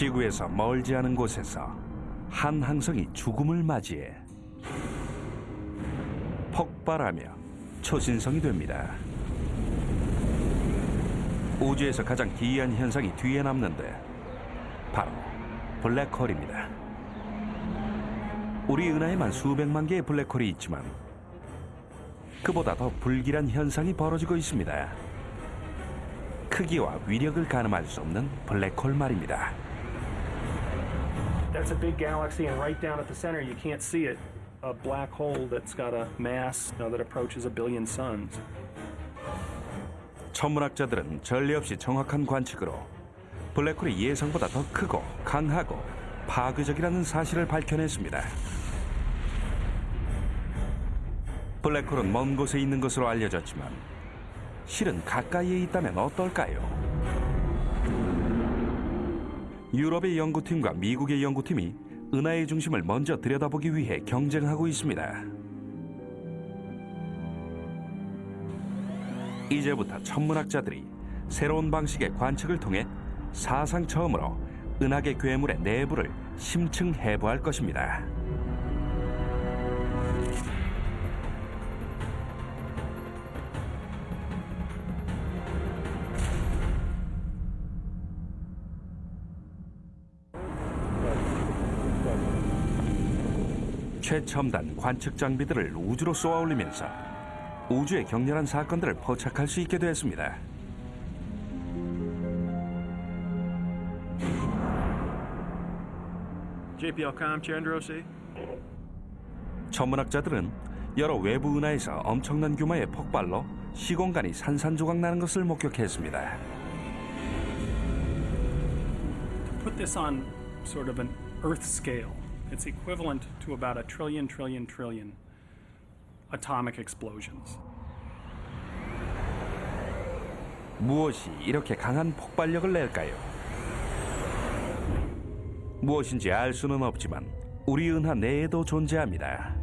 지구에서 멀지 않은 곳에서 한 항성이 죽음을 맞이해 폭발하며 초신성이 됩니다. 우주에서 가장 기이한 현상이 뒤에 남는데 바로 블랙홀입니다. 우리 은하에만 수백만 개의 블랙홀이 있지만 그보다 더 불길한 현상이 벌어지고 있습니다. 크기와 위력을 가늠할 수 없는 블랙홀 말입니다. That's a big galaxy, and right down at the center, you can't see it. A black hole that's got a mass you know, that approaches a billion suns. 천문학자들은 전례 없이 정확한 관측으로 블랙홀이 예상보다 더 크고 강하고 파괴적이라는 사실을 밝혀냈습니다. 블랙홀은 먼 곳에 있는 것으로 알려졌지만 실은 가까이에 있다면 어떨까요? 유럽의 연구팀과 미국의 연구팀이 은하의 중심을 먼저 들여다보기 위해 경쟁하고 있습니다. 이제부터 천문학자들이 새로운 방식의 관측을 통해 사상 처음으로 은하계 괴물의 내부를 심층 해부할 것입니다. 최첨단 관측 장비들을 우주로 쏘아올리면서 우주의 격렬한 사건들을 포착할 수 있게 되었습니다. 천문학자들은 여러 외부 은하에서 엄청난 규모의 폭발로 시공간이 산산조각 나는 것을 목격했습니다. Put this on sort of an Earth scale. It's equivalent to about a trillion, trillion, trillion atomic explosions. 무엇이 이렇게 강한 폭발력을 낼까요? 무엇인지 알 수는 없지만 우리 은하 내에도 존재합니다.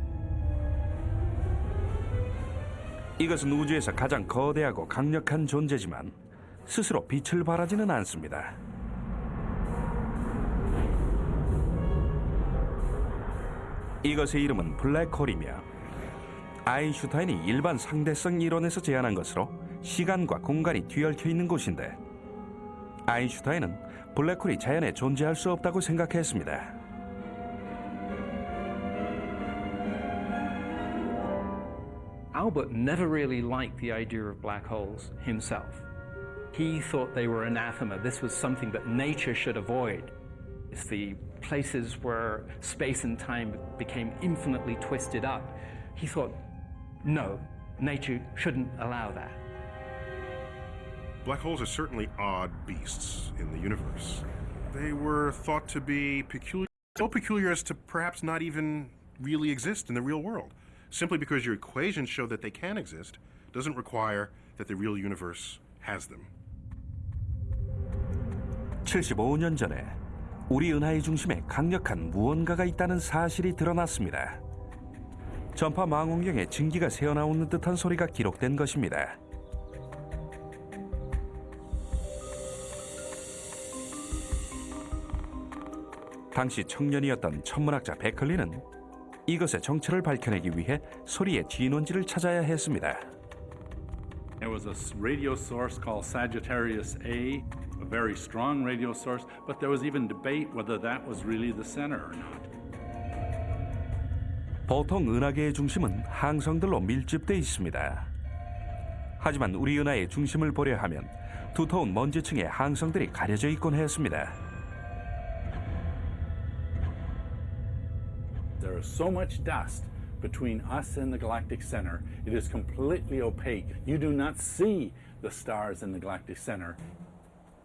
이것은 우주에서 가장 거대하고 강력한 존재지만 스스로 빛을 발하지는 않습니다. 이것의 이름은 블랙홀이며 아인슈타인이 일반 상대성 이론에서 제안한 것으로 시간과 공간이 뒤얽혀 있는 곳인데 아인슈타인은 블랙홀이 자연에 존재할 수 없다고 생각했습니다. Albert never really liked the idea of black holes himself. He thought they were anathema. This was something that nature should avoid. It's the places where space and time became infinitely twisted up. He thought, no, nature shouldn't allow that. Black holes are certainly odd beasts in the universe. They were thought to be peculiar, so peculiar as to perhaps not even really exist in the real world. Simply because your equations show that they can exist doesn't require that the real universe has them. 75년 전에 우리 은하의 중심에 강력한 무언가가 있다는 사실이 드러났습니다. 전파 망원경에 증기가 새어나오는 듯한 소리가 기록된 것입니다. 당시 청년이었던 천문학자 베클리는 이것의 정체를 밝혀내기 위해 소리의 진원지를 찾아야 했습니다. There was a radio source called Sagittarius A, a very strong radio source, but there was even debate whether that was really the center or not. 보통 은하계의 중심은 항성들로 밀집돼 있습니다. 하지만 우리 은하의 중심을 보려 하면 두터운 먼지층의 항성들이 가려져 있곤 했습니다. There is so much dust between us and the galactic center, it is completely opaque. You do not see the stars in the galactic center.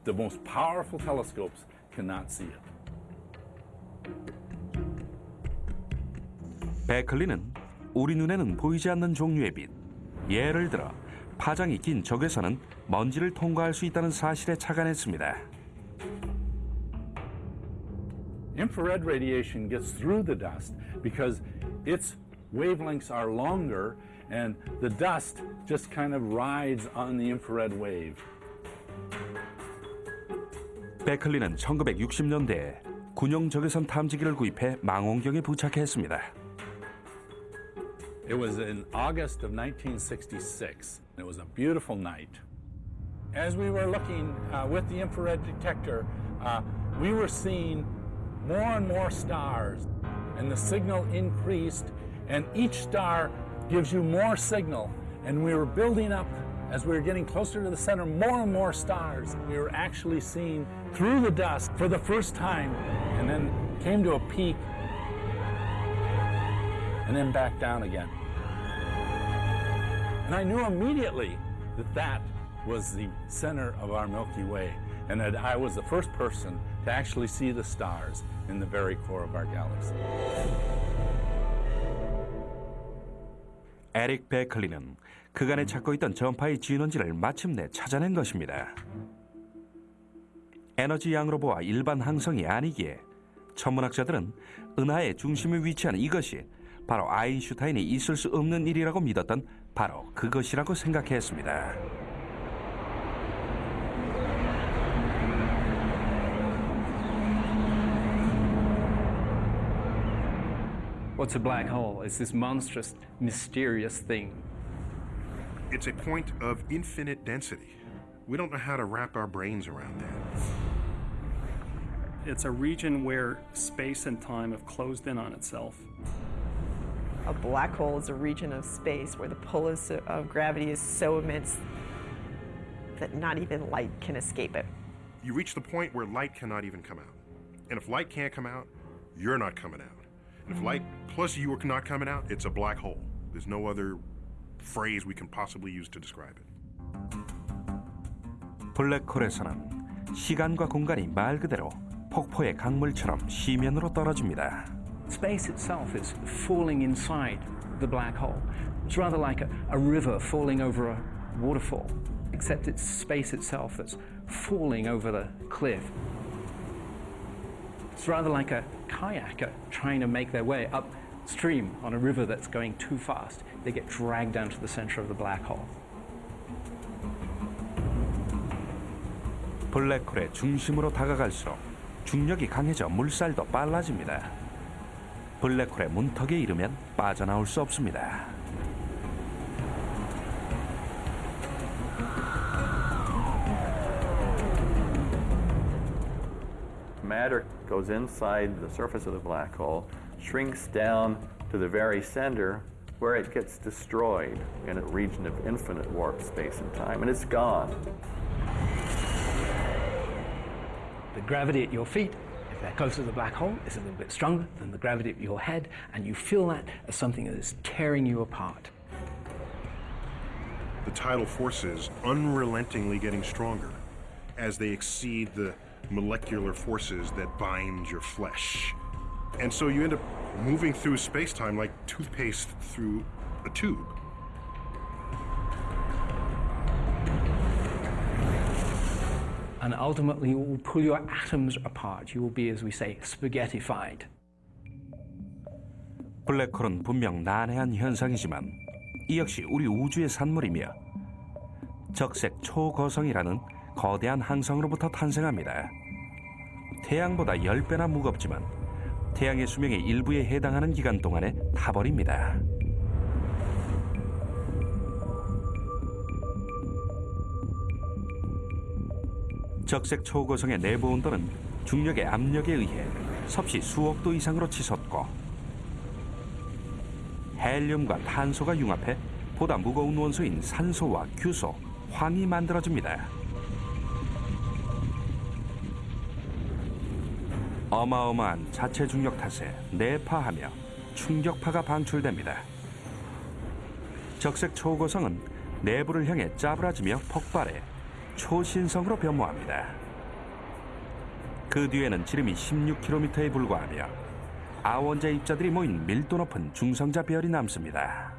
The most powerful telescopes cannot see it. 베클리는 우리 눈에는 보이지 않는 종류의 빛, 예를 들어 파장이 긴 적외선은 먼지를 통과할 수 있다는 사실에 착안했습니다. Infrared radiation gets through the dust because its wavelengths are longer and the dust just kind of rides on the infrared wave. 베클리는 1960년대에 군용 적외선 탐지기를 구입해 망원경에 부착했습니다. It was in August of 1966. It was a beautiful night. As we were looking uh, with the infrared detector, uh, we were seeing more and more stars, and the signal increased, and each star gives you more signal. And we were building up as we were getting closer to the center, more and more stars. We were actually seeing through the dust for the first time, and then came to a peak and then back down again. And I knew immediately that that was the center of our Milky Way, and that I was the first person to actually see the stars in the very core of our galaxy. 에릭 베클리는 그간에 찾고 있던 전파의 진원지를 마침내 찾아낸 것입니다. 에너지 양으로 보아 일반 항성이 아니기에 천문학자들은 은하의 중심에 위치한 이것이 바로 아인슈타인이 있을 수 없는 일이라고 믿었던 바로 그것이라고 생각했습니다. What's a black hole? It's this monstrous, mysterious thing. It's a point of infinite density. We don't know how to wrap our brains around that. It's a region where space and time have closed in on itself. A black hole is a region of space where the pull of, of gravity is so immense that not even light can escape it. You reach the point where light cannot even come out. And if light can't come out, you're not coming out. And if light plus you are not coming out, it's a black hole. There's no other phrase we can possibly use to describe it. 블랙홀에서는 시간과 공간이 말 그대로 폭포의 강물처럼 시면으로 떨어집니다. Space itself is falling inside the black hole. It's rather like a, a river falling over a waterfall, except it's space itself that's falling over the cliff. It's rather like a kayaker trying to make their way upstream on a river that's going too fast. They get dragged down to the center of the black hole. 블랙홀의 중심으로 다가갈수록 중력이 강해져 물살도 빨라집니다. 블랙홀의 문턱에 이르면 빠져나올 수 없습니다. Matter goes inside the surface of the black hole, shrinks down to the very center where it gets destroyed in a region of infinite warp space and time, and it's gone. The gravity at your feet, if they're close to the black hole, is a little bit stronger than the gravity at your head, and you feel that as something that is tearing you apart. The tidal forces unrelentingly getting stronger as they exceed the molecular forces that bind your flesh. And so you end up moving through space time like toothpaste through a tube. And ultimately, it will pull your atoms apart. You will be, as we say, spaghettified. 블랙홀은 분명 난해한 현상이지만 이 역시 우리 우주의 산물이며 적색 초거성이라는 거대한 항성으로부터 탄생합니다. 태양보다 10배나 무겁지만 태양의 수명의 일부에 해당하는 기간 동안에 타버립니다. 적색 초고성의 내부 온도는 중력의 압력에 의해 섭씨 수억 도 이상으로 치솟고 헬륨과 탄소가 융합해 보다 무거운 원소인 산소와 규소, 황이 만들어집니다. 어마어마한 자체 중력 탓에 내파하며 충격파가 방출됩니다. 적색 초고성은 내부를 향해 짜부라지며 폭발해 초신성으로 변모합니다. 그 뒤에는 지름이 16km에 불과하며 아원자 입자들이 모인 밀도 높은 중성자 별이 남습니다.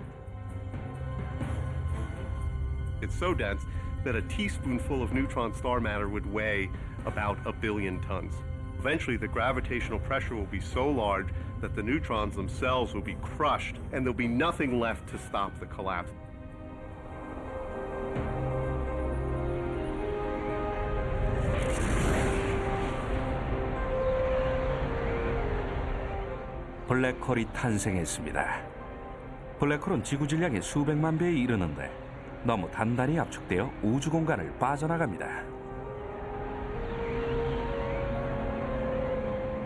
It's so dense that a teaspoonful of neutron star matter would weigh about a billion tons. Eventually, the gravitational pressure will be so large that the neutrons themselves will be crushed and there'll be nothing left to stop the collapse. 블랙홀이 탄생했습니다. 블랙홀은 지구 질량의 수백만 배에 이르는데 너무 단단히 압축되어 우주 공간을 빠져나갑니다.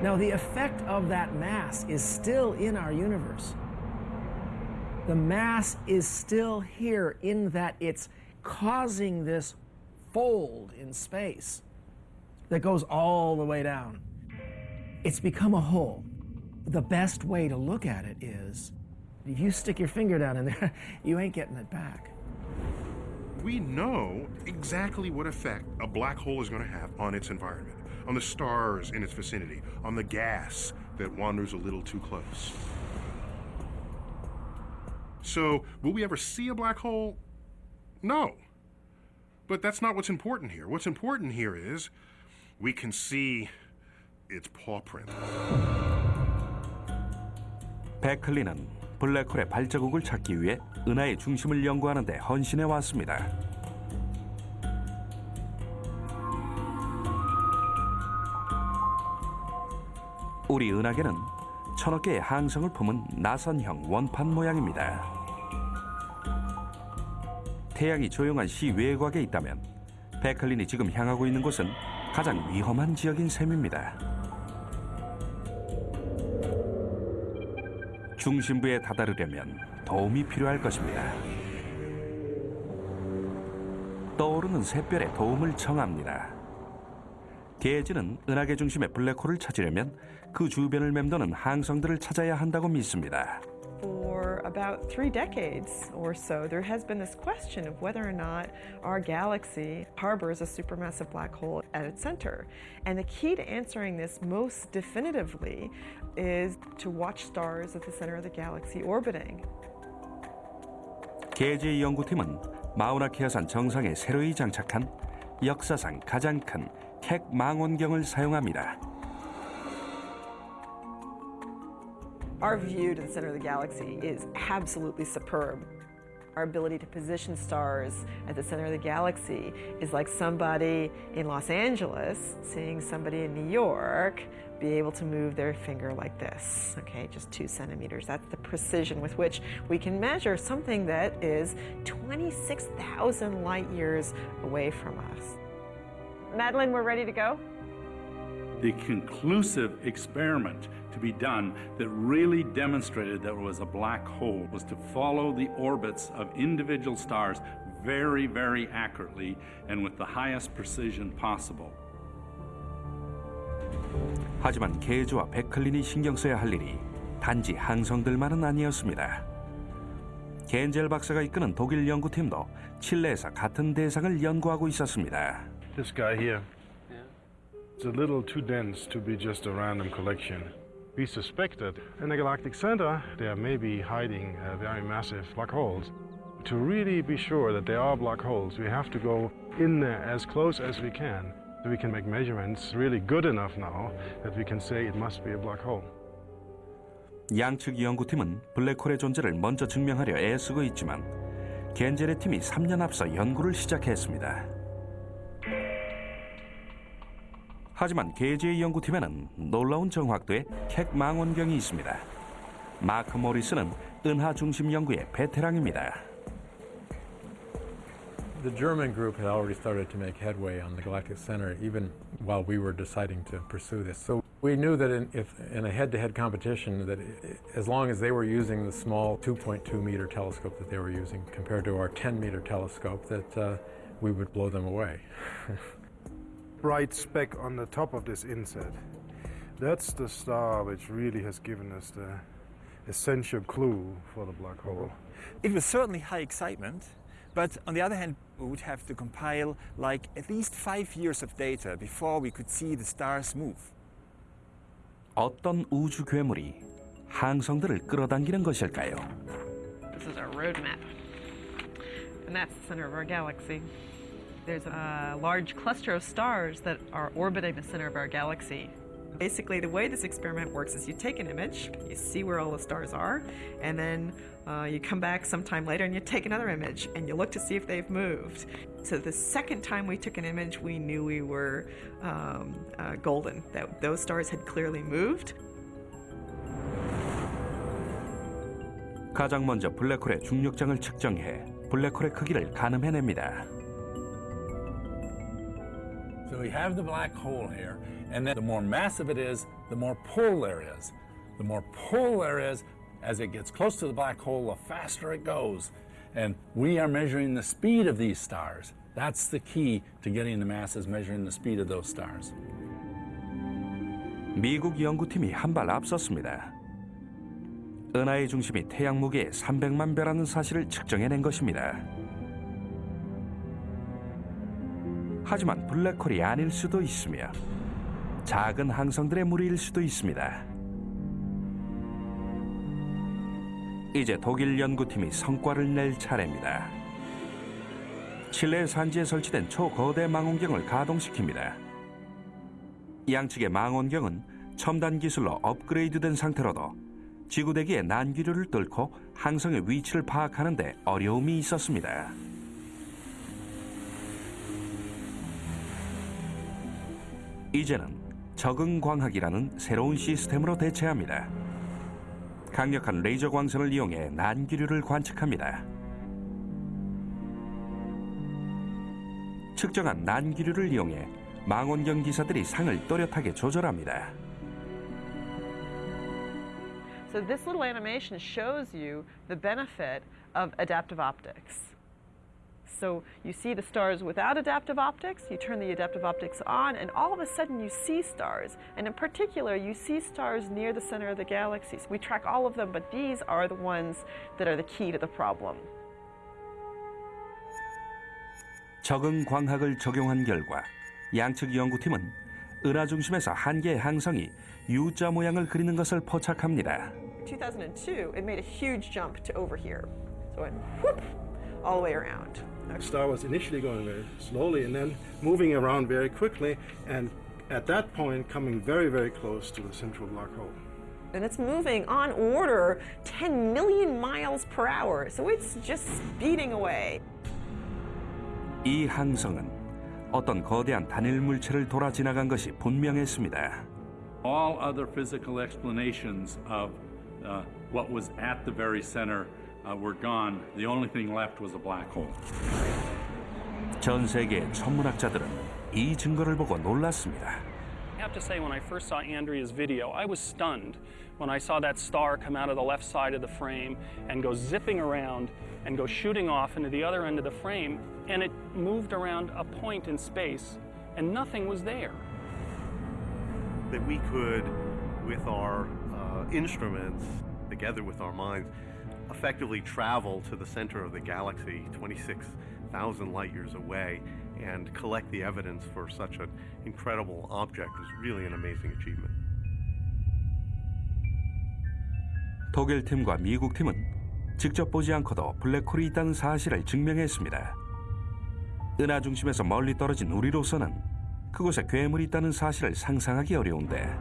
Now, the effect of that mass is still in our universe. The mass is still here in that it's causing this fold in space that goes all the way down. It's become a hole. The best way to look at it is if you stick your finger down in there, you ain't getting it back. We know exactly what effect a black hole is going to have on its environment, on the stars in its vicinity, on the gas that wanders a little too close. So, will we ever see a black hole? No. But that's not what's important here. What's important here is we can see its paw print. 베클리는 블랙홀의 발자국을 찾기 위해 은하의 중심을 연구하는 데 헌신해 왔습니다. 우리 은하계는 천억 개의 항성을 품은 나선형 원판 모양입니다. 태양이 조용한 시 외곽에 있다면 베클린이 지금 향하고 있는 곳은 가장 위험한 지역인 셈입니다. 중심부에 다다르려면 도움이 필요할 것입니다. 떠오르는 샛별의 도움을 청합니다. 게지는 은하계 중심의 블랙홀을 찾으려면 그 주변을 맴도는 항성들을 찾아야 한다고 믿습니다. For about three decades or so, there has been this question of whether or not our galaxy harbors a supermassive black hole at its center. And the key to answering this most definitively is to watch stars at the center of the galaxy orbiting. 게지의 연구팀은 마우나케아산 정상에 새로이 장착한 역사상 가장 큰 캑 망원경을 사용합니다. Our view to the center of the galaxy is absolutely superb. Our ability to position stars at the center of the galaxy is like somebody in Los Angeles seeing somebody in New York be able to move their finger like this, okay, just two centimeters. That's the precision with which we can measure something that is 26,000 light years away from us. Madeline, we're ready to go? The conclusive experiment to be done that really demonstrated that it was a black hole was to follow the orbits of individual stars very, very accurately and with the highest precision possible. 하지만 게즈와 베클린이 신경 써야 할 일이 단지 항성들만은 아니었습니다. 겐젤 박사가 이끄는 독일 연구팀도 칠레에서 같은 대상을 연구하고 있었습니다. This guy here. It's a little too dense to be just a random collection. We suspect that in the galactic center there may be hiding uh, very massive black holes. To really be sure that they are black holes, we have to go in there as close as we can. So we can make measurements really good enough now that we can say it must be a black hole. 양측 연구팀은 블랙홀의 존재를 먼저 증명하려 애쓰고 있지만 겐젤의 팀이 3년 앞서 연구를 시작했습니다. 하지만 게지의 연구팀에는 놀라운 정확도의 캑 망원경이 있습니다. 마크 모리스는 은하 중심 연구의 베테랑입니다. The German group had already started to make headway on the galactic center even while we were deciding to pursue this. So we knew that in, if, in a head-to-head competition that as long as they were using the small 2.2 meter telescope that they were using compared to our 10 meter telescope that uh, we would blow them away. Bright speck on the top of this inset. That's the star which really has given us the essential clue for the black hole. It was certainly high excitement, but on the other hand, we would have to compile like at least five years of data before we could see the stars move. 어떤 우주 괴물이 항성들을 끌어당기는 것일까요? This is our roadmap. And that's the center of our galaxy. There's a large cluster of stars that are orbiting the center of our galaxy. Basically, the way this experiment works is you take an image, you see where all the stars are, and then uh, you come back sometime later and you take another image and you look to see if they've moved. So the second time we took an image, we knew we were um, uh, golden, that those stars had clearly moved. 가장 먼저 블랙홀의 중력장을 측정해 블랙홀의 크기를 가늠해냅니다. So we have the black hole here, and then the more massive it is, the more pull there is. The more pull there is, as it gets close to the black hole, the faster it goes. And we are measuring the speed of these stars. That's the key to getting the mass is measuring the speed of those stars. 미국 연구팀이 한 발 앞섰습니다. 은하의 중심이 태양 무게의 300만 배라는 사실을 측정해낸 것입니다. 하지만 블랙홀이 아닐 수도 있으며 작은 항성들의 무리일 수도 있습니다. 이제 독일 연구팀이 성과를 낼 차례입니다. 칠레 산지에 설치된 초거대 망원경을 가동시킵니다. 양측의 망원경은 첨단 기술로 업그레이드된 상태로도 지구대기의 난기류를 뚫고 항성의 위치를 파악하는 데 어려움이 있었습니다. 이제는 적응광학이라는 새로운 시스템으로 대체합니다. 강력한 레이저 광선을 이용해 난기류를 관측합니다. 측정한 난기류를 이용해 망원경 기사들이 상을 또렷하게 조절합니다. So this little animation shows you the benefit of adaptive optics. So you see the stars without adaptive optics, you turn the adaptive optics on, and all of a sudden you see stars. And in particular, you see stars near the center of the galaxies. We track all of them, but these are the ones that are the key to the problem. 적응 광학을 적용한 결과 양측 연구팀은 은하 중심에서 한 개의 항성이 U자 모양을 그리는 것을 포착합니다. 2002, it made a huge jump to over here. So it went whoop, all the way around. The star was initially going very slowly and then moving around very quickly, and at that point, coming very, very close to the central black hole. And it's moving on order 10 million miles per hour. So it's just speeding away. 이 항성은 어떤 거대한 단일 물체를 돌아 지나간 것이 분명했습니다. All other physical explanations of uh, what was at the very center uh, were gone. The only thing left was a black hole. 전 세계의 천문학자들은 이 증거를 보고 놀랐습니다. I have to say, when I first saw Andrea's video, I was stunned when I saw that star come out of the left side of the frame and go zipping around and go shooting off into the other end of the frame, and it moved around a point in space, and nothing was there. That we could, with our uh, instruments, together with our minds, effectively travel to the center of the galaxy, 26,000 light years away, and collect the evidence for such an incredible object is really an amazing achievement. 독일 팀과 미국 팀은 직접 보지 않고도 블랙홀이 있다는 사실을 증명했습니다. 은하 중심에서 멀리 떨어진 우리로서는 그곳에 괴물이 있다는 사실을 상상하기 어려운데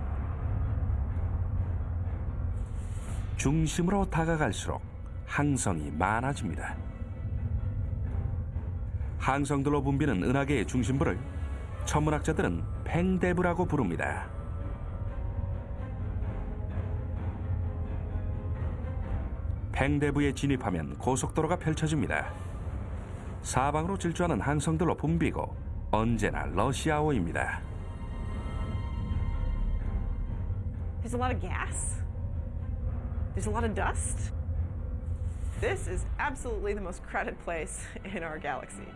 중심으로 다가갈수록 항성이 많아집니다. 항성들로 붐비는 은하계의 중심부를 천문학자들은 팽대부라고 부릅니다. 팽대부에 진입하면 고속도로가 펼쳐집니다. 사방으로 질주하는 항성들로 붐비고 언제나 러시아어입니다. There's a lot of gas. There's a lot of dust. This is absolutely the most crowded place in our galaxy.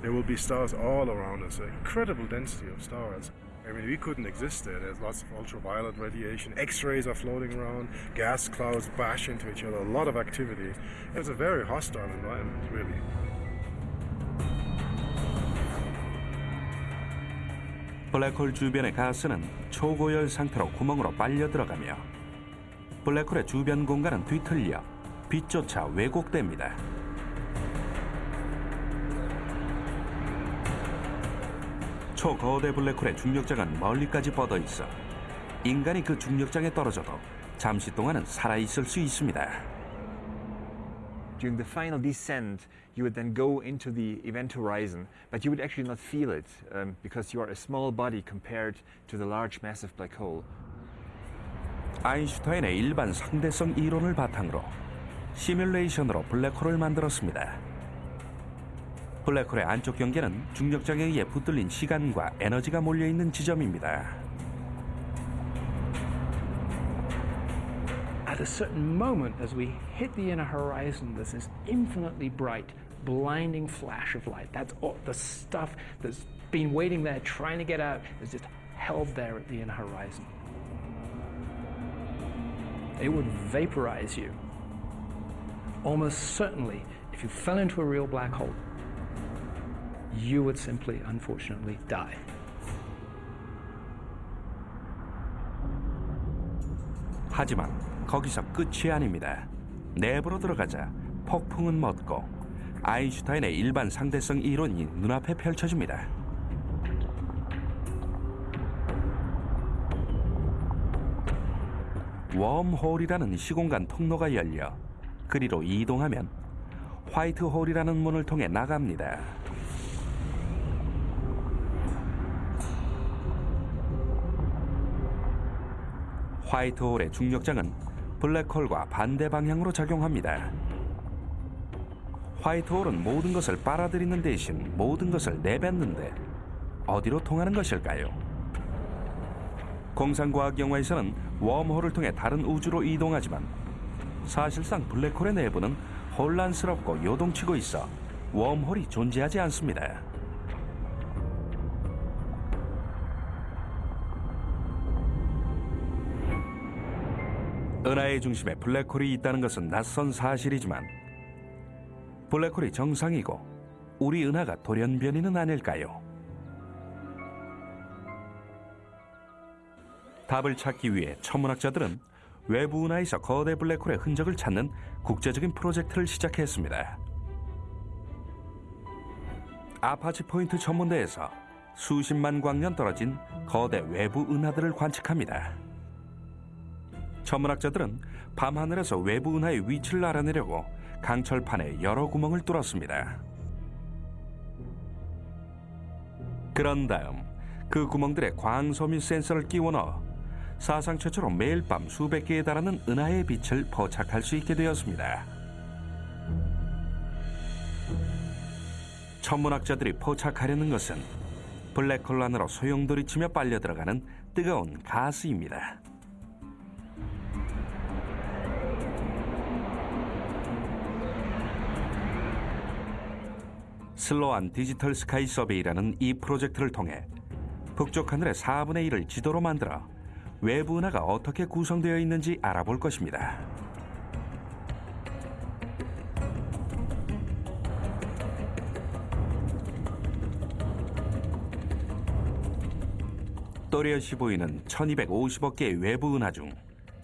There will be stars all around us, an incredible density of stars. I mean, we couldn't exist there. There's lots of ultraviolet radiation, X rays are floating around, gas clouds bash into each other, a lot of activity. It's a very hostile environment, really. 블랙홀 주변의 가스는 초고열 상태로 구멍으로 빨려 들어가며 블랙홀의 주변 공간은 뒤틀려 빛조차 왜곡됩니다. 초거대 블랙홀의 중력장은 멀리까지 뻗어 있어 인간이 그 중력장에 떨어져도 잠시 동안은 살아 있을 수 있습니다. During the final descent, you would then go into the event horizon, but you would actually not feel it um, because you are a small body compared to the large massive black hole. 아인슈타인의 일반 상대성 이론을 바탕으로 시뮬레이션으로 블랙홀을 만들었습니다. 블랙홀의 안쪽 경계는 중력장에 의해 붙들린 시간과 에너지가 몰려 있는 지점입니다. At a certain moment, as we hit the inner horizon, there's this infinitely bright, blinding flash of light. That's all the stuff that's been waiting there, trying to get out, is just held there at the inner horizon. It would vaporize you. Almost certainly, if you fell into a real black hole, you would simply, unfortunately, die. 하지만 거기서 끝이 아닙니다. 내부로 들어가자 폭풍은 멎고 아인슈타인의 일반 상대성 이론이 눈앞에 펼쳐집니다. 웜홀이라는 시공간 통로가 열려 그리로 이동하면 화이트홀이라는 문을 통해 나갑니다. 화이트홀의 중력장은 블랙홀과 반대 방향으로 작용합니다. 화이트홀은 모든 것을 빨아들이는 대신 모든 것을 내뱉는데 어디로 통하는 것일까요? 공상과학 영화에서는 웜홀을 통해 다른 우주로 이동하지만 사실상 블랙홀의 내부는 혼란스럽고 요동치고 있어 웜홀이 존재하지 않습니다. 은하의 중심에 블랙홀이 있다는 것은 낯선 사실이지만 블랙홀이 정상이고 우리 은하가 돌연변이는 아닐까요? 답을 찾기 위해 천문학자들은 외부 은하에서 거대 블랙홀의 흔적을 찾는 국제적인 프로젝트를 시작했습니다. 아파치 포인트 천문대에서 수십만 광년 떨어진 거대 외부 은하들을 관측합니다. 천문학자들은 밤하늘에서 외부 은하의 위치를 알아내려고 강철판에 여러 구멍을 뚫었습니다. 그런 다음 그 구멍들에 광섬유 센서를 끼워 넣어 사상 최초로 매일 밤 수백 개에 달하는 은하의 빛을 포착할 수 있게 되었습니다. 천문학자들이 포착하려는 것은 블랙홀 안으로 소용돌이치며 빨려 들어가는 뜨거운 가스입니다. 슬로안 디지털 스카이 서베이라는 이 프로젝트를 통해 북쪽 하늘의 4분의 1을 지도로 만들어 외부 은하가 어떻게 구성되어 있는지 알아볼 것입니다. 또렷이 보이는 1250억 개의 외부 은하 중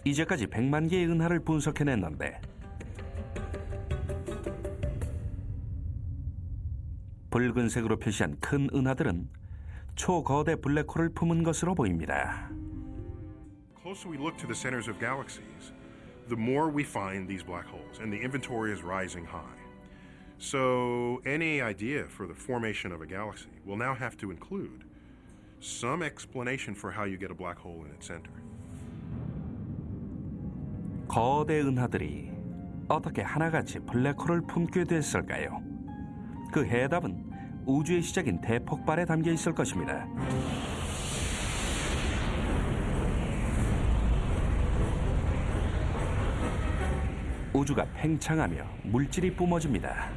이제까지 100만 개의 은하를 분석해냈는데 붉은색으로 표시한 큰 은하들은 초거대 블랙홀을 품은 것으로 보입니다. The closer we look to the centers of galaxies, the more we find these black holes, and the inventory is rising high. So, any idea for the formation of a galaxy will now have to include some explanation for how you get a black hole in its center. 거대 은하들이 어떻게 하나같이 블랙홀을 품게 됐을까요? 그 해답은 우주의 시작인 대폭발에 담겨 있을 것입니다. 우주가 팽창하며 물질이 뿜어집니다.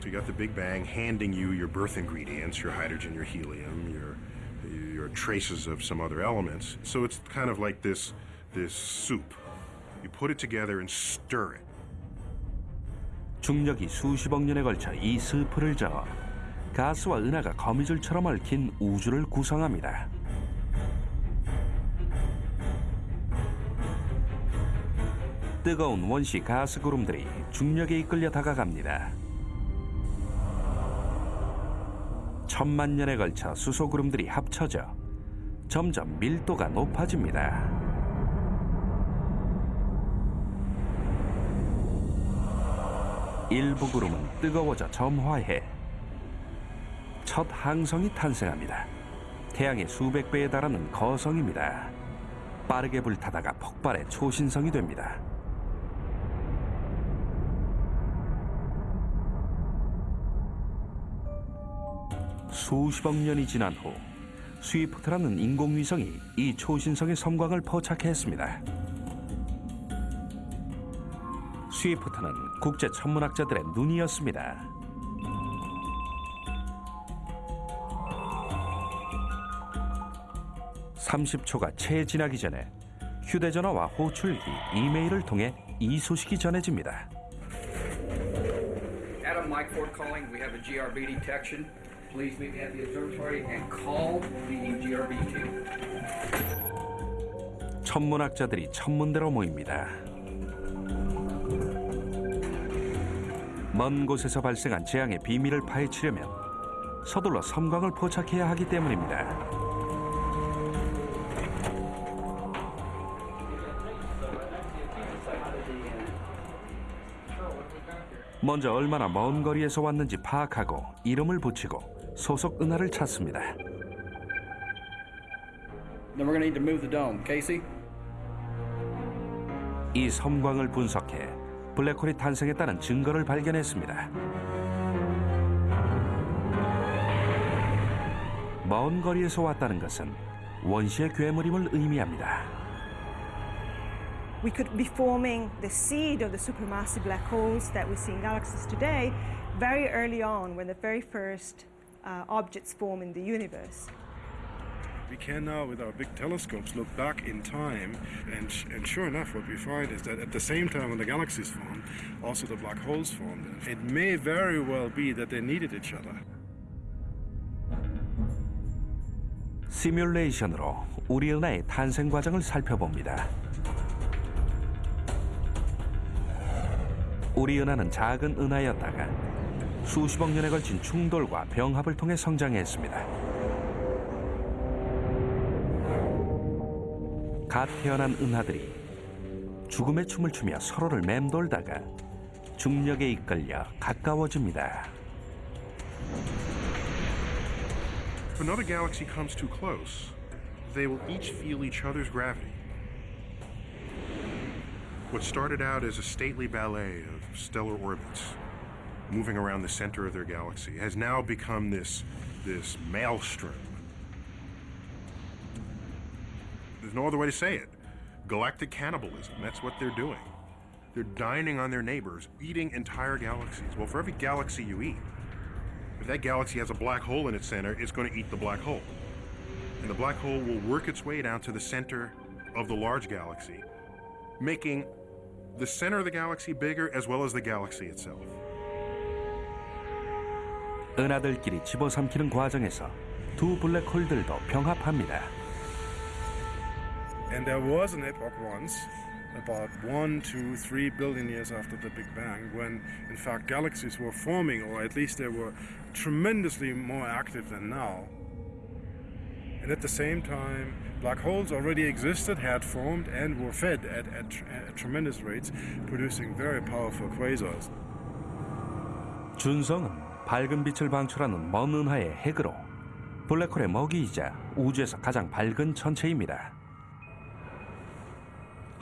So you got the Big Bang handing you your birth ingredients, your hydrogen, your helium, your your traces of some other elements. So it's kind of like this this soup. You put it together and stir it. 중력이 수십억 년에 걸쳐 이 스프를 저어 가스와 은하가 거미줄처럼 얽힌 우주를 구성합니다. 뜨거운 원시 가스 구름들이 중력에 이끌려 다가갑니다. 천만 년에 걸쳐 수소 구름들이 합쳐져 점점 밀도가 높아집니다. 일부 구름은 뜨거워져 점화해 첫 항성이 탄생합니다. 태양의 수백 배에 달하는 거성입니다. 빠르게 불타다가 폭발해 초신성이 됩니다. 수십억 년이 지난 후 스위프트라는 인공위성이 이 초신성의 섬광을 포착했습니다. 스위프트는 국제 천문학자들의 눈이었습니다. 30초가 채 지나기 전에 휴대전화와 호출기, 이메일을 통해 이 소식이 전해집니다. Adam Mike Ford calling. We have a GRB detection. Please meet me at the observatory and call the GRB team. 천문학자들이 천문대로 모입니다. 먼 곳에서 발생한 재앙의 비밀을 파헤치려면 서둘러 섬광을 포착해야 하기 때문입니다. 먼저 얼마나 먼 거리에서 왔는지 파악하고 이름을 붙이고 소속 은하를 찾습니다. Then we're going to need to move the dome. Casey? 이 섬광을 분석해 블랙홀이 탄생했다는 증거를 발견했습니다. 먼 거리에서 왔다는 것은 원시의 괴물임을 의미합니다. we could be forming the seed of the supermassive black holes that we see in galaxies today very early on when the very first uh, objects form in the universe. We can now, with our big telescopes, look back in time, and, and sure enough, what we find is that at the same time when the galaxies formed, also the black holes formed. It may very well be that they needed each other. 시뮬레이션으로 우리 은하의 탄생 과정을 살펴봅니다. 우리 은하는 작은 은하였다가 수십억 년에 걸친 충돌과 병합을 통해 성장했습니다. 갓 태어난 은하들이 죽음의 춤을 추며 서로를 맴돌다가 중력에 이끌려 가까워집니다. If another galaxy comes too close, they will each feel each other's gravity. What started out as a stately ballet of stellar orbits moving around the center of their galaxy has now become this, this maelstrom. There's no other way to say it. Galactic cannibalism, that's what they're doing. They're dining on their neighbors, eating entire galaxies. Well, for every galaxy you eat, if that galaxy has a black hole in its center, it's going to eat the black hole. And the black hole will work its way down to the center of the large galaxy, making the center of the galaxy bigger as well as the galaxy itself. 은하들끼리 집어삼키는 과정에서 두 블랙홀들도 병합합니다. And there was an epoch once, about one, two, three billion years after the Big Bang, when in fact galaxies were forming, or at least they were tremendously more active than now. And at the same time, black holes already existed, had formed, and were fed at, at, at tremendous rates, producing very powerful quasars. 준성은 밝은 빛을 방출하는 먼 은하의 핵으로 블랙홀의 먹이이자 우주에서 가장 밝은 천체입니다.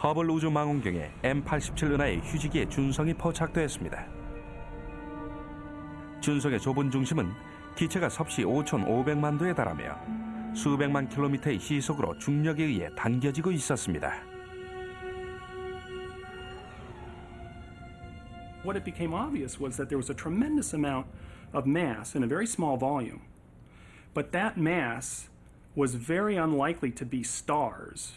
허블 우주 망원경에 M87 은하의 휴지기에 준성이 포착되었습니다. 준성의 좁은 중심은 기체가 섭씨 5,500만 도에 달하며 수백만 킬로미터의 시속으로 중력에 의해 당겨지고 있었습니다. What it became obvious was that there was a tremendous amount of mass in a very small volume. But that mass was very unlikely to be stars,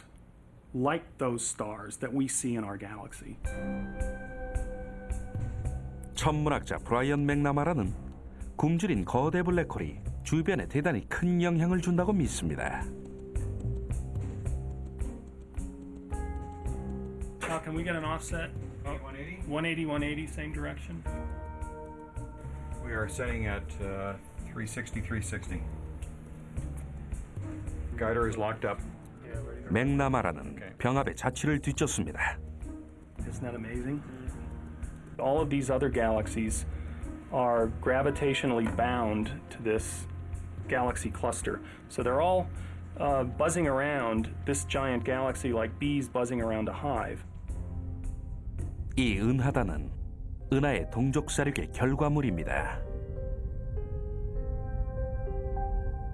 like those stars that we see in our galaxy. 천문학자 브라이언 맥나마라는 굶주린 거대 블랙홀이 주변에 대단히 큰 영향을 준다고 믿습니다. Now, can we get an offset? 180, 180, same direction. We are setting at uh, 360, 360. Guider is locked up. 맥나마라는 병합의 자취를 뒤쫓습니다. Isn't that amazing? All of these other galaxies are gravitationally bound to this galaxy cluster. So they're all uh, buzzing around this giant galaxy like bees buzzing around a hive. 이 은하단은 은하의 동족 사륙의 결과물입니다.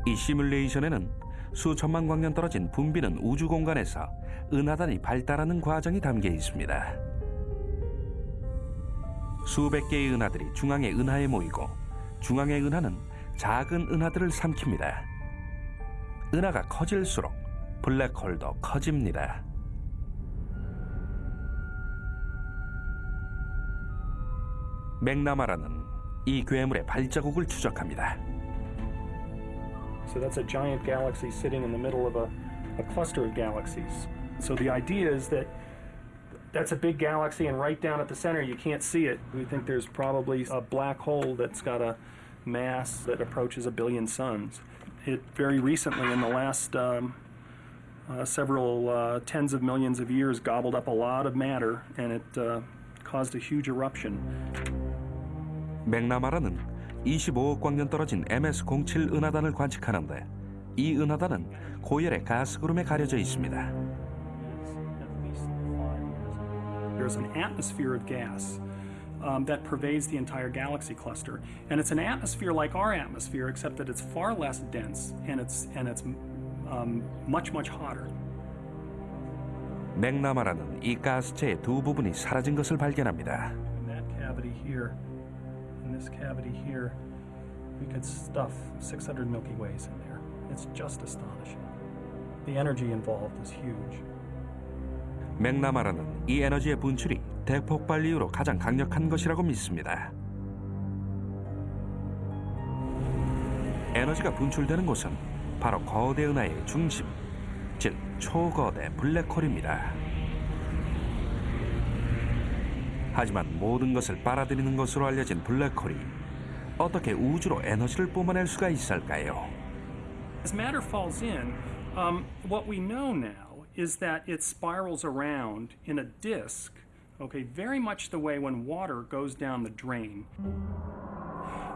이 시뮬레이션에는 수천만 광년 떨어진 붐비는 우주 공간에서 은하단이 발달하는 과정이 담겨 있습니다. 수백 개의 은하들이 중앙의 은하에 모이고 중앙의 은하는 작은 은하들을 삼킵니다. 은하가 커질수록 블랙홀도 커집니다. 맥나마라는 이 괴물의 발자국을 추적합니다. So that's a giant galaxy sitting in the middle of a, a cluster of galaxies. So the idea is that that's a big galaxy, and right down at the center, you can't see it. We think there's probably a black hole that's got a mass that approaches a billion suns. It very recently, in the last um, uh, several uh, tens of millions of years, gobbled up a lot of matter, and it uh, caused a huge eruption. 맥나마라는 25억 광년 떨어진 MS-07 은하단을 관측하는데 이 은하단은 고열의 가스 구름에 가려져 있습니다. There's an atmosphere of gas um, that pervades the entire galaxy cluster, and it's an atmosphere like our atmosphere, except that it's far less dense and it's and it's um, much much hotter. 맥나마라는 이 가스체의 두 부분이 사라진 것을 발견합니다. In that cavity here, in this cavity here, we could stuff 600 Milky Ways in there. It's just astonishing. The energy involved is huge. 맥나마라는 이 에너지의 분출이 대폭발 이후로 가장 강력한 것이라고 믿습니다. 에너지가 분출되는 곳은 바로 거대 은하의 중심, 즉 초거대 블랙홀입니다. 하지만 모든 것을 빨아들이는 것으로 알려진 블랙홀이 어떻게 우주로 에너지를 뿜어낼 수가 있을까요? As matter falls in, um, what we know now is that it spirals around in a disk, okay, very much the way when water goes down the drain.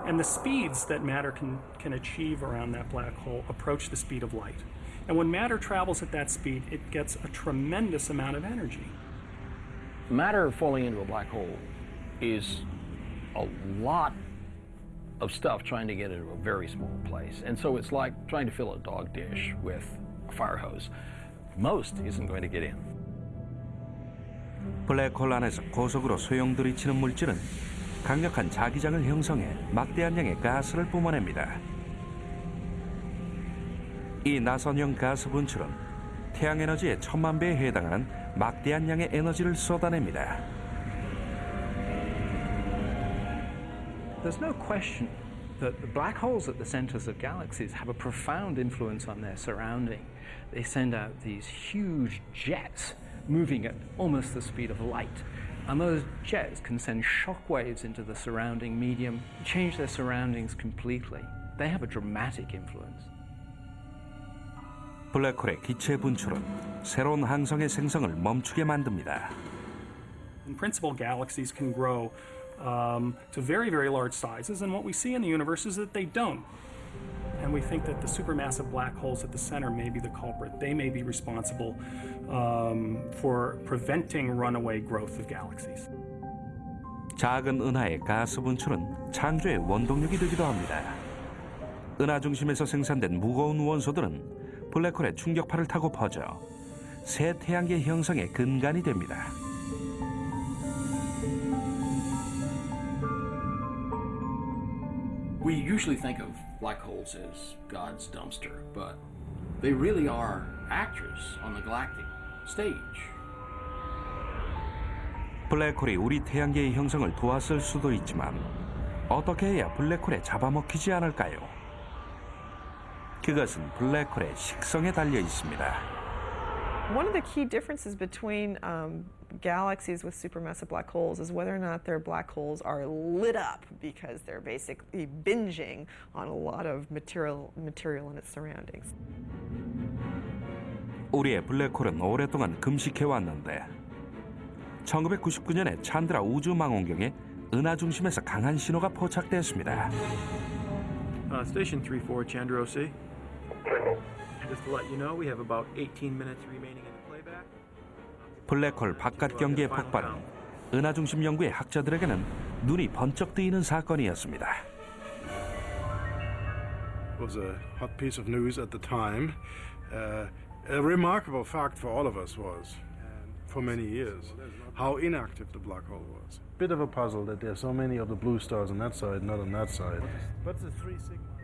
And the speeds that matter can, can achieve around that black hole approach the speed of light. And when matter travels at that speed, it gets a tremendous amount of energy. Matter falling into a black hole is a lot of stuff trying to get into a very small place. And so it's like trying to fill a dog dish with a fire hose. Most isn't going to get in. 블랙홀 안에서 고속으로 소용돌이치는 물질은 강력한 자기장을 형성해 막대한 양의 가스를 뿜어냅니다. 이 나선형 가스 분출은 태양 에너지의 천만 배에 해당하는 막대한 양의 에너지를 쏟아냅니다. There's no question that the black holes at the centers of galaxies have a profound influence on their surrounding. They send out these huge jets moving at almost the speed of light. And those jets can send shock waves into the surrounding medium, change their surroundings completely. They have a dramatic influence. 블랙홀의 기체 분출은 새로운 항성의 생성을 멈추게 만듭니다. In principle, galaxies can grow um, to very, very large sizes, and what we see in the universe is that they don't. And we think that the supermassive black holes at the center may be the culprit. They may be responsible um, for preventing runaway growth of galaxies. 작은 은하의 가스 분출은 창조의 원동력이 되기도 합니다. 은하 중심에서 생산된 무거운 원소들은 블랙홀의 충격파를 타고 퍼져 새 태양계 형성의 근간이 됩니다. We usually think of black holes as God's dumpster, but they really are actors on the galactic stage. 블랙홀이 우리 태양계의 형성을 도왔을 수도 있지만 어떻게 해야 블랙홀에 잡아먹히지 않을까요? 그것은 블랙홀의 식성에 달려 있습니다. One of the key differences between um, galaxies with supermassive black holes is whether or not their black holes are lit up because they're basically binging on a lot of material, material in its surroundings. 우리의 블랙홀은 오랫동안 금식해 왔는데 1999년에 찬드라 우주 망원경에 은하 중심에서 강한 신호가 포착됐습니다. Uh, station 3-4, Chandra OC. 블랙홀 바깥 경계의 폭발은 은하 중심 연구의 학자들에게는 눈이 번쩍 뜨이는 사건이었습니다. was a hot piece of news at the time. Uh, a remarkable fact for all of us was, for many years, how inactive the black hole was. Bit of a puzzle that there's so many of the blue stars on that side, not on that side. But the three sigma.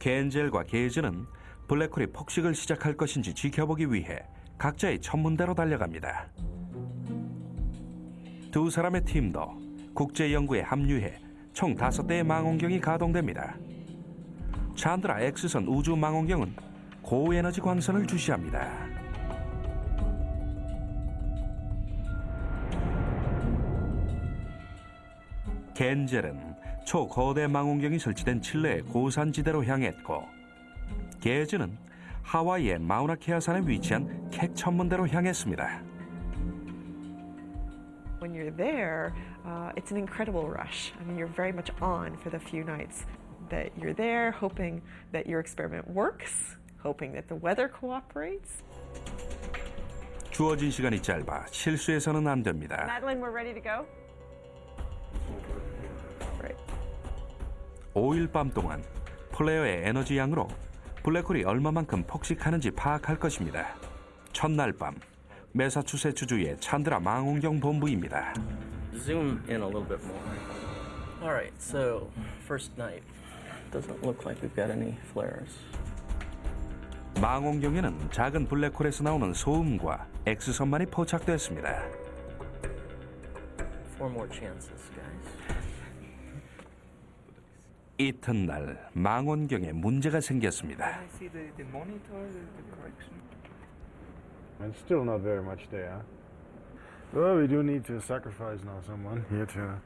겐젤과 게이즈는 블랙홀이 폭식을 시작할 것인지 지켜보기 위해 각자의 천문대로 달려갑니다. 두 사람의 팀도 국제 연구에 합류해 총 다섯 대의 망원경이 가동됩니다. 찬드라 X선 우주 망원경은 고에너지 광선을 주시합니다. 겐젤은 초거대 망원경이 설치된 칠레의 고산지대로 향했고 게즈는 하와이의 마우나케아 산에 위치한 캑 천문대로 향했습니다. When you're there, uh, it's an incredible rush. I mean, you're very much on for the few nights that you're there, hoping that your experiment works, hoping that the weather cooperates. 주어진 시간이 짧아 실수해서는 안 됩니다. Madeline, we're ready to go. 5일 밤 동안 플레어의 에너지 양으로 블랙홀이 얼마만큼 폭식하는지 파악할 것입니다. 첫날 밤 매사추세츠 주의 찬드라 망원경 본부입니다. Zoom in a little bit more. All right, so first night. Doesn't look like we've got any flares. 망원경에는 작은 블랙홀에서 나오는 소음과 X선만이 포착됐습니다. Four more chances, guys. 이튿날 망원경에 문제가 생겼습니다. I see the, the monitor, the, the correction. And still not very much there. Well, we do need to sacrifice now someone here to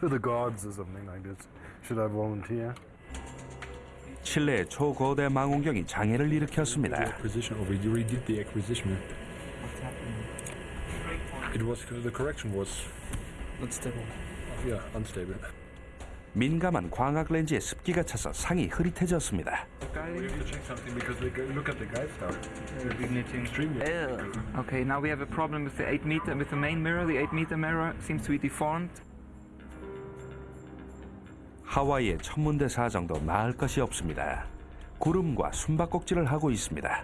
to the gods or something like this. Should I volunteer? 칠레의 초거대 망원경이 장애를 일으켰습니다. acquisition, or we redid the acquisition. What's happening? It was the correction was unstable. Yeah, unstable. 민감한 광학 렌즈에 습기가 차서 상이 흐릿해졌습니다. We have to check something because we go- look at the guide star. Igniting. Extremely. Okay, now we have a problem with the 8 meter, with the main mirror. The 8 meter mirror seems to be deformed. 하와이의 천문대 사정도 나을 것이 없습니다. 구름과 숨바꼭질을 하고 있습니다.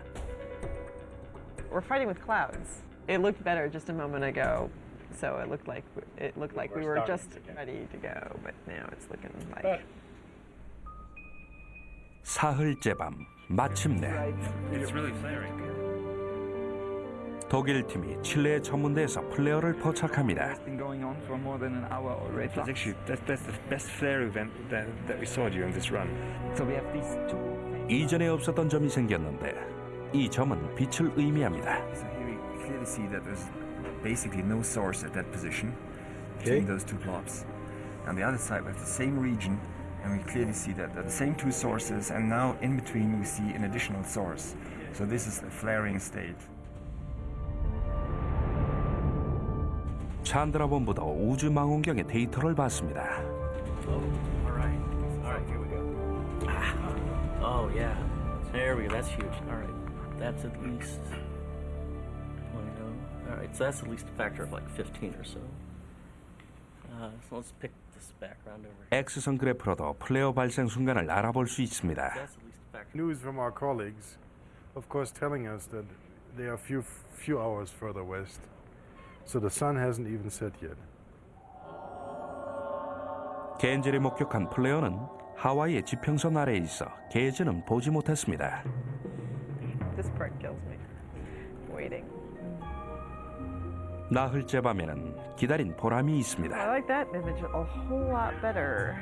We're fighting with clouds. It looked better just a moment ago, so it looked like it looked like we were just ready to go, but now it's looking like. 사흘째 밤 마침내 It's really flaring. 독일 팀이 칠레의 천문대에서 플레어를 포착합니다. It's been going on for more than an hour already. That's actually that's, that's the best flare event that, that we saw during this run. So we have these two. 이전에 없었던 점이 생겼는데 이 점은 빛을 의미합니다. So here we clearly see that there's basically no source at that position between those two blobs. On the other side, we have the same region, and we clearly see that they're the same two sources, and now in between we see an additional source. So this is the flaring state. 찬드라 본부도 우주 망원경의 데이터를 봤습니다. All right. All right, here we go. Oh, yeah. There we go. That's huge. All right. That's at least. Well, you know, all right. So that's at least a factor of like 15 or so. Uh, so let's pick this background over here. X선 그래프로도 플레어 발생 순간을 알아볼 수 있습니다. That's at least a factor. News from our colleagues, of course, telling us that they are few few hours further west, so the sun hasn't even set yet. 겐젤이 목격한 플레어는 하와이의 지평선 아래에 있어 게즈는 보지 못했습니다. This part kills me. Waiting. 나흘째 밤에는 기다린 보람이 I 있습니다. like that image a whole lot better.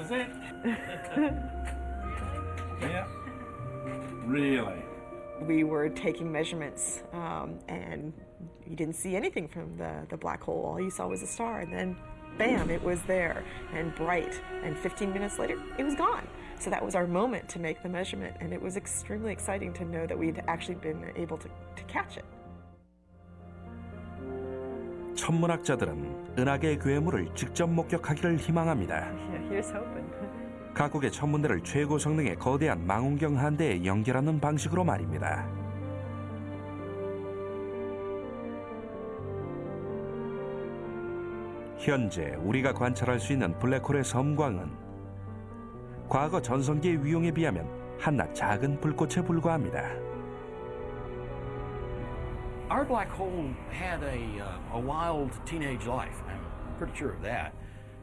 Is it? yeah. Really? We were taking measurements, um, and you didn't see anything from the, the black hole. All you saw was a star, and then, bam, it was there and bright. And 15 minutes later, it was gone. So that was our moment to make the measurement, and it was extremely exciting to know that we'd actually been able to, to catch it. 천문학자들은 은하계의 괴물을 직접 목격하기를 희망합니다. 각국의 천문대를 최고 성능의 거대한 망원경 한 대에 연결하는 방식으로 말입니다. 현재 우리가 관찰할 수 있는 블랙홀의 섬광은 과거 전성기의 위용에 비하면 한낱 작은 불꽃에 불과합니다. Our black hole had a, uh, a wild teenage life. I'm pretty sure of that.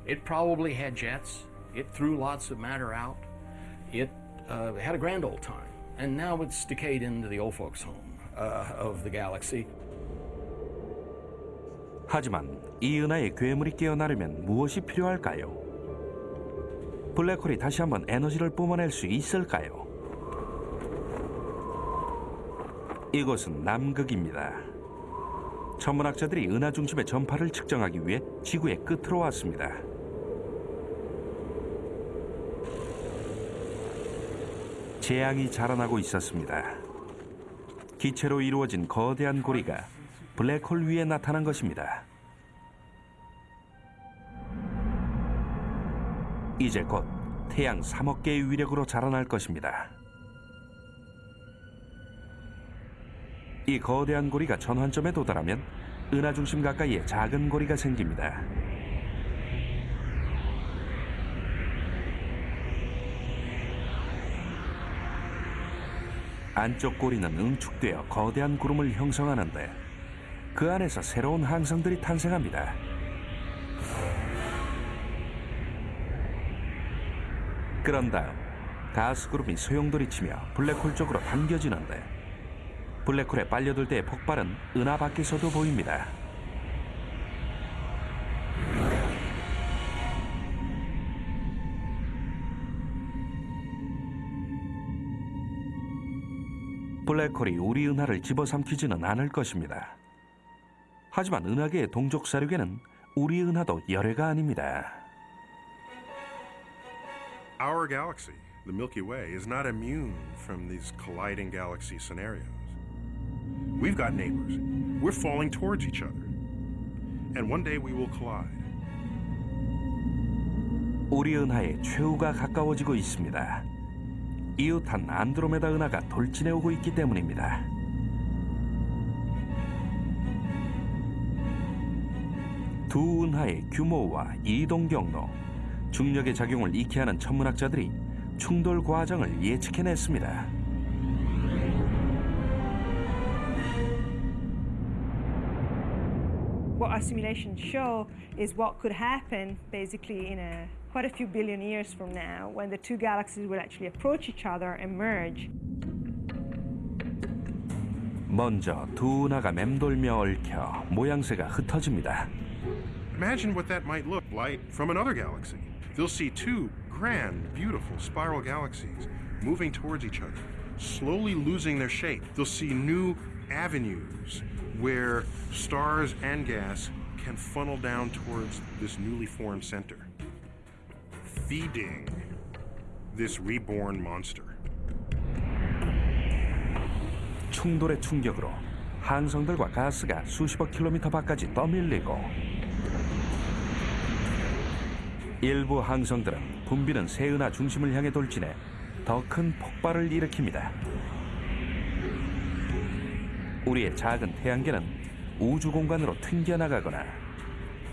It probably had jets. It threw lots of matter out. It uh, had a grand old time. And now it's decayed into the old folks' home uh, of the galaxy. 하지만 이 은하의 괴물이 깨어나려면 무엇이 필요할까요? 블랙홀이 다시 한번 에너지를 뿜어낼 수 있을까요? 이곳은 남극입니다. 천문학자들이 은하 중심의 전파를 측정하기 위해 지구의 끝으로 왔습니다. 재앙이 자라나고 있었습니다. 기체로 이루어진 거대한 고리가 블랙홀 위에 나타난 것입니다. 이제 곧 태양 3억 개의 위력으로 자라날 것입니다. 이 거대한 고리가 전환점에 도달하면 은하 중심 가까이에 작은 고리가 생깁니다. 안쪽 고리는 응축되어 거대한 구름을 형성하는데 그 안에서 새로운 항성들이 탄생합니다. 그런 다음 가스 구름이 소용돌이치며 블랙홀 쪽으로 당겨지는데 블랙홀에 빨려들 때의 폭발은 은하 밖에서도 보입니다. 블랙홀이 우리 은하를 집어삼키지는 않을 것입니다. 하지만 은하계의 동족 사륙에는 우리 은하도 열애가 아닙니다. Our galaxy, the Milky Way, is not immune from these colliding galaxy scenarios. We've got neighbors. We're falling towards each other. And one day we will collide. 우리 은하의 최후가 가까워지고 있습니다. 이웃한 안드로메다 은하가 돌진해 오고 있기 때문입니다. 두 은하의 규모와 이동 경로, 중력의 작용을 익히 하는 천문학자들이 충돌 과정을 예측해냈습니다. What our simulations show is what could happen basically in a quite a few billion years from now when the two galaxies will actually approach each other and merge. 먼저 두 은하가 맴돌며 얽혀 모양새가 흩어집니다. Imagine what that might look like from another galaxy. They'll see two grand, beautiful spiral galaxies moving towards each other, slowly losing their shape. They'll see new avenues where stars and gas can funnel down towards this newly formed center, feeding this reborn monster. 충돌의 충격으로 항성들과 가스가 수십억 킬로미터 밖까지 떠밀리고 일부 항성들은 붐비는 새은하 중심을 향해 돌진해 더 큰 폭발을 일으킵니다. 우리의 작은 태양계는 우주 공간으로 튕겨나가거나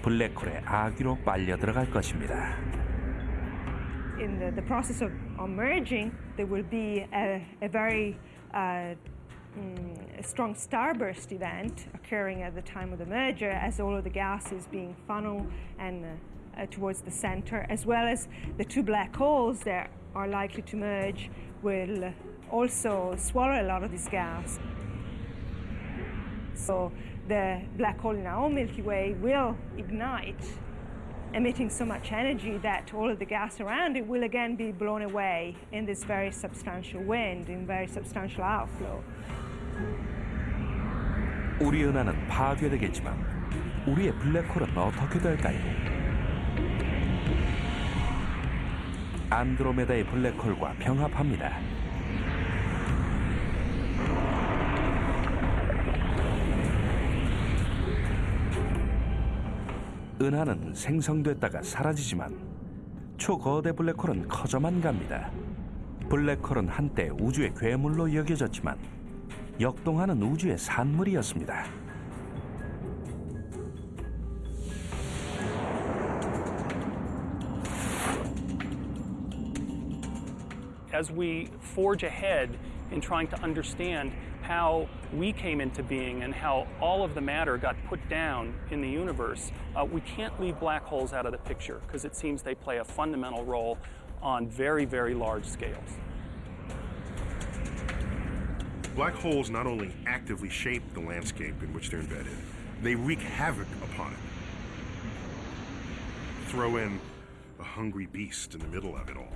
블랙홀의 아귀로 빨려 들어갈 것입니다. In the, the process of, of merging, there will be a, a very uh, mm, a strong starburst event occurring at the time of the merger as all of the gas is being funneled and uh, uh, towards the center, as well as the two black holes that are likely to merge will also swallow a lot of this gas. So the black hole in our own Milky Way will ignite, emitting so much energy that all of the gas around it will again be blown away in this very substantial wind, in very substantial outflow. 우리 은하는 파괴되겠지만 우리의 블랙홀은 어떻게 될까요? 안드로메다의 블랙홀과 병합합니다. 은하는 생성됐다가 사라지지만 초거대 블랙홀은 커져만 갑니다. 블랙홀은 한때 우주의 괴물로 여겨졌지만 역동하는 우주의 산물이었습니다. How we came into being and how all of the matter got put down in the universe, uh, we can't leave black holes out of the picture because it seems they play a fundamental role on very, very large scales. Black holes not only actively shape the landscape in which they're embedded, they wreak havoc upon it. Throw in a hungry beast in the middle of it all,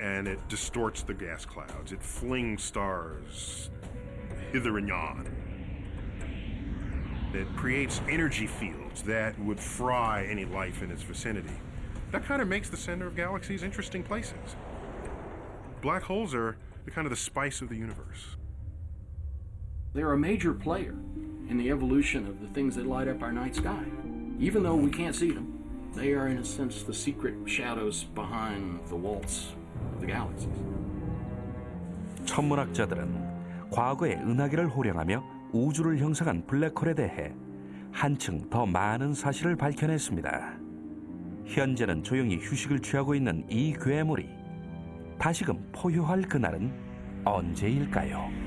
and it distorts the gas clouds. It flings stars hither and yon. It creates energy fields that would fry any life in its vicinity. That kind of makes the center of galaxies interesting places. Black holes are the kind of the spice of the universe. They're a major player in the evolution of the things that light up our night sky. Even though we can't see them, they are, in a sense, the secret shadows behind the walls of the galaxies. 천문학자들은 과거의 은하계를 호령하며 우주를 형성한 블랙홀에 대해 한층 더 많은 사실을 밝혀냈습니다. 현재는 조용히 휴식을 취하고 있는 이 괴물이 다시금 포효할 그날은 언제일까요?